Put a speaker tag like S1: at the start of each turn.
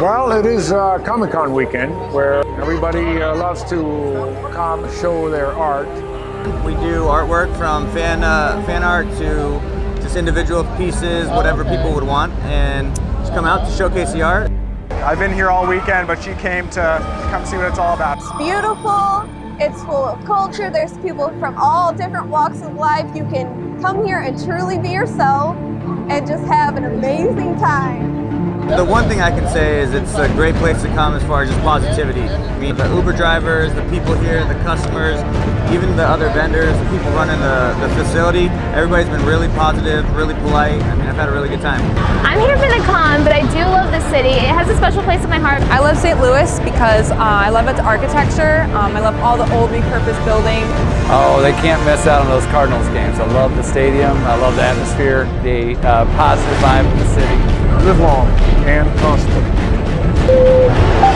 S1: Well, it is uh, Comic Con weekend where everybody uh, loves to come show their art.
S2: We do artwork from fan uh, fan art to just individual pieces, whatever people would want, and just come out to showcase the art.
S3: I've been here all weekend, but she came to come see what it's all about.
S4: It's beautiful. It's full of culture. There's people from all different walks of life. You can come here and truly be yourself and just have an amazing time.
S2: The one thing I can say is it's a great place to come as far as just positivity. I mean, the Uber drivers, the people here, the customers, even the other vendors, the people running the, the facility, everybody's been really positive, really polite. I mean, I've had a really good time.
S5: I'm here for the con, but I do love the city. It has a special place in my heart.
S6: I love St. Louis because uh, I love its architecture. Um, I love all the old repurposed buildings.
S7: Oh, they can't miss out on those Cardinals games. I love the stadium. I love the atmosphere, the uh, positive vibe of the city.
S1: Live long and costly.